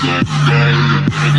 Good, good, good, good.